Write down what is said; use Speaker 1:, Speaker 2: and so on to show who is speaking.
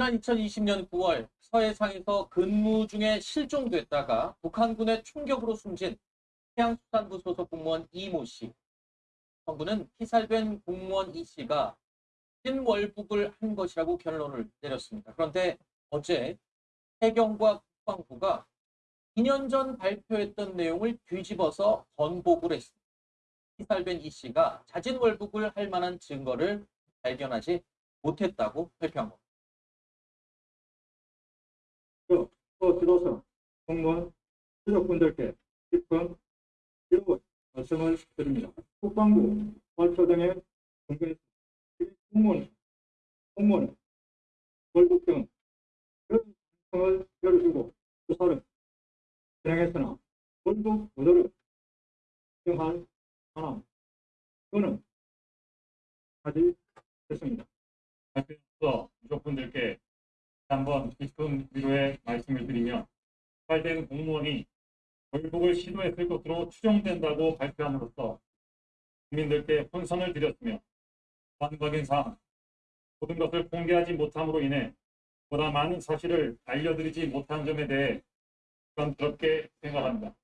Speaker 1: 지난 2020년 9월 서해상에서 근무 중에 실종됐다가 북한군의 총격으로 숨진 해양수산부 소속 공무원 이모 씨. 정부는 피살된 공무원 이 씨가 신월북을 한 것이라고 결론을 내렸습니다. 그런데 어제 해경과 국방부가 2년 전 발표했던 내용을 뒤집어서 번복을 했습니다. 피살된 이 씨가 자진월북을 할 만한 증거를 발견하지 못했다고 발표한 겁니다.
Speaker 2: 또 지도서 공무원 유족분들께 깊은 일부 말씀을 드립니다. 국방부 발표 등의 공개 공무원 공무원 월급 등 그런 가능성을 열어주고 수사를 진행했으나 월급 무도를 인정할 만한 그는 하지 됐습니다.
Speaker 3: 한번 깊은 위로의 말씀을 드리며 발된 공무원이 월북을 시도했을 것으로 추정된다고 발표함으로써 국민들께 혼선을 드렸으며 반박인 사항 모든 것을 공개하지 못함으로 인해 보다 많은 사실을 알려드리지 못한 점에 대해 부담스럽게 생각합니다.